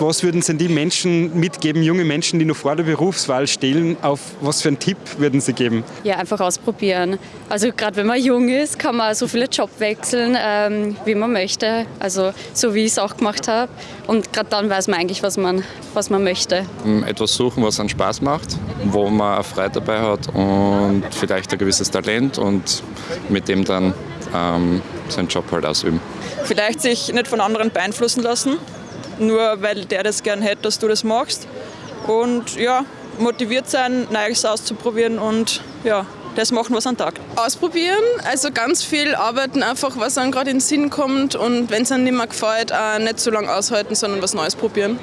Was würden Sie die Menschen mitgeben, junge Menschen, die noch vor der Berufswahl stehen, auf was für einen Tipp würden Sie geben? Ja, einfach ausprobieren. Also gerade wenn man jung ist, kann man so viele Job wechseln, ähm, wie man möchte. Also so wie ich es auch gemacht habe. Und gerade dann weiß man eigentlich, was man, was man möchte. Etwas suchen, was einen Spaß macht, wo man Freude dabei hat und vielleicht ein gewisses Talent und mit dem dann ähm, seinen Job halt ausüben. Vielleicht sich nicht von anderen beeinflussen lassen, nur weil der das gern hätte, dass du das machst. Und ja, motiviert sein, Neues auszuprobieren und ja, das machen, was an Tag. Ausprobieren, also ganz viel arbeiten, einfach was einem gerade in den Sinn kommt und wenn es einem nicht mehr gefällt, auch nicht so lange aushalten, sondern was Neues probieren.